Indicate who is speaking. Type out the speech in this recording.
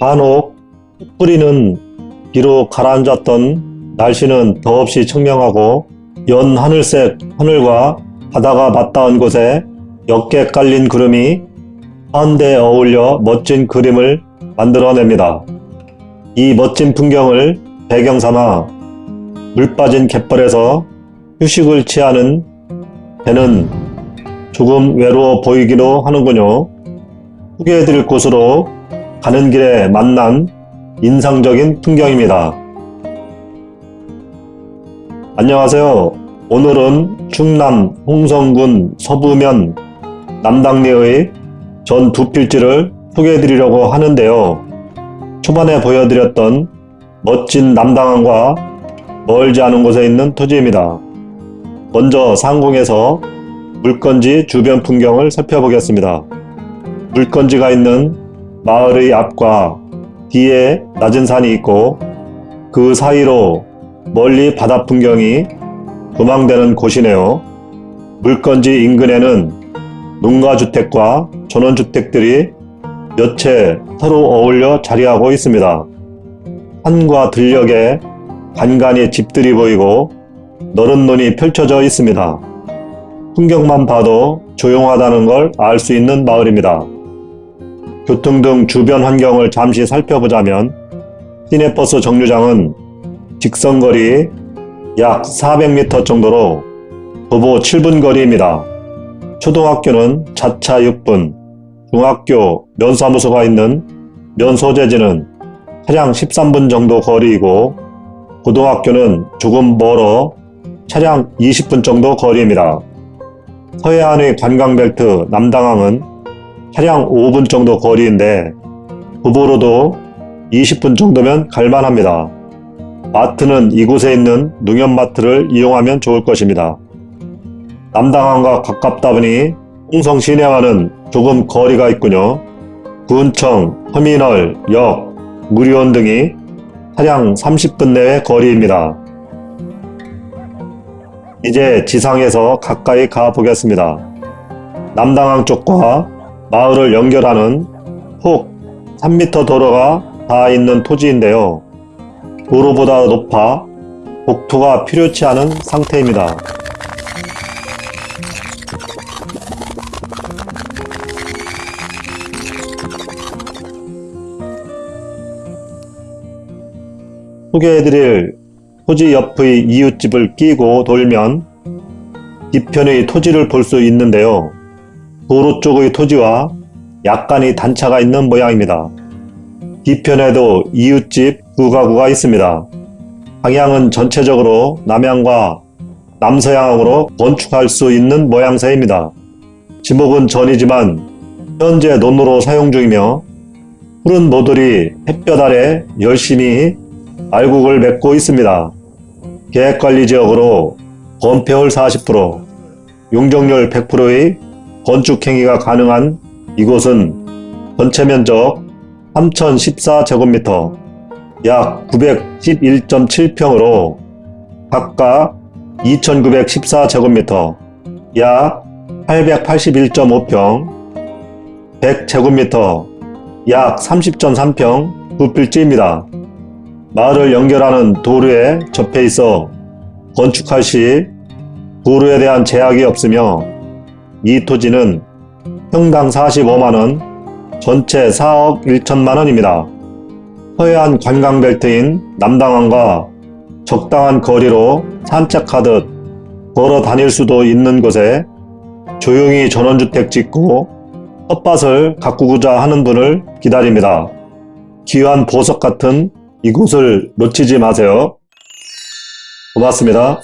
Speaker 1: 간혹 뿌리는 비로 가라앉았던 날씨는 더없이 청명하고 연 하늘색 하늘과 바다가 맞닿은 곳에 옅게 깔린 구름이 한데 어울려 멋진 그림을 만들어냅니다. 이 멋진 풍경을 배경 삼아 물 빠진 갯벌에서 휴식을 취하는 배는 조금 외로워 보이기도 하는군요. 소개해드릴 곳으로 가는 길에 만난 인상적인 풍경입니다. 안녕하세요. 오늘은 충남 홍성군 서부면 남당리의 전 두 필지를 소개해 드리려고 하는데요. 초반에 보여드렸던 멋진 남당항과 멀지 않은 곳에 있는 토지입니다. 먼저 상공에서 물건지 주변 풍경을 살펴보겠습니다. 물건지가 있는 마을의 앞과 뒤에 낮은 산이 있고 그 사이로 멀리 바다 풍경이 조망되는 곳이네요. 물건지 인근에는 농가주택과 전원주택들이 몇 채 서로 어울려 자리하고 있습니다. 산과 들녘에 간간히 집들이 보이고 너른 논이 펼쳐져 있습니다. 풍경만 봐도 조용하다는 걸 알 수 있는 마을입니다. 교통 등 주변 환경을 잠시 살펴보자면 시내버스 정류장은 직선거리 약 400m 정도로 도보 7분 거리입니다. 초등학교는 자차 6분, 중학교 면사무소가 있는 면소재지는 차량 13분 정도 거리이고 고등학교는 조금 멀어 차량 20분 정도 거리입니다. 서해안의 관광벨트 남당항은 차량 5분 정도 거리인데 도보로도 20분 정도면 갈만합니다. 마트는 이곳에 있는 농협마트를 이용하면 좋을 것입니다. 남당항과 가깝다 보니 홍성 시내와는 조금 거리가 있군요. 구청, 터미널, 역, 무료원 등이 차량 30분 내의 거리입니다. 이제 지상에서 가까이 가보겠습니다. 남당항 쪽과 마을을 연결하는 폭 3m 도로가 닿아 있는 토지인데요. 도로보다 높아 복토가 필요치 않은 상태입니다. 소개해드릴 토지 옆의 이웃집을 끼고 돌면 뒤편의 토지를 볼 수 있는데요. 도로 쪽의 토지와 약간의 단차가 있는 모양입니다. 뒤편에도 이웃집 두 가구가 있습니다. 방향은 전체적으로 남향과 남서향으로 건축할 수 있는 모양새입니다. 지목은 전이지만 현재 논으로 사용 중이며 푸른 모들이 햇볕 아래 열심히 알곡을 맺고 있습니다. 계획관리지역으로 건폐율 40%, 용적률 100%의 건축행위가 가능한 이곳은 전체 면적 3014제곱미터 약 911.7평으로 각각 2914제곱미터 약 881.5평 100제곱미터 약 30.3평 두 필지입니다. 마을을 연결하는 도로에 접해 있어 건축할 시 도로에 대한 제약이 없으며 이 토지는 평당 45만원, 전체 4억 1천만원입니다. 서해안 관광벨트인 남당항과 적당한 거리로 산책하듯 걸어 다닐 수도 있는 곳에 조용히 전원주택 짓고 텃밭을 가꾸고자 하는 분을 기다립니다. 귀한 보석 같은 이곳을 놓치지 마세요. 고맙습니다.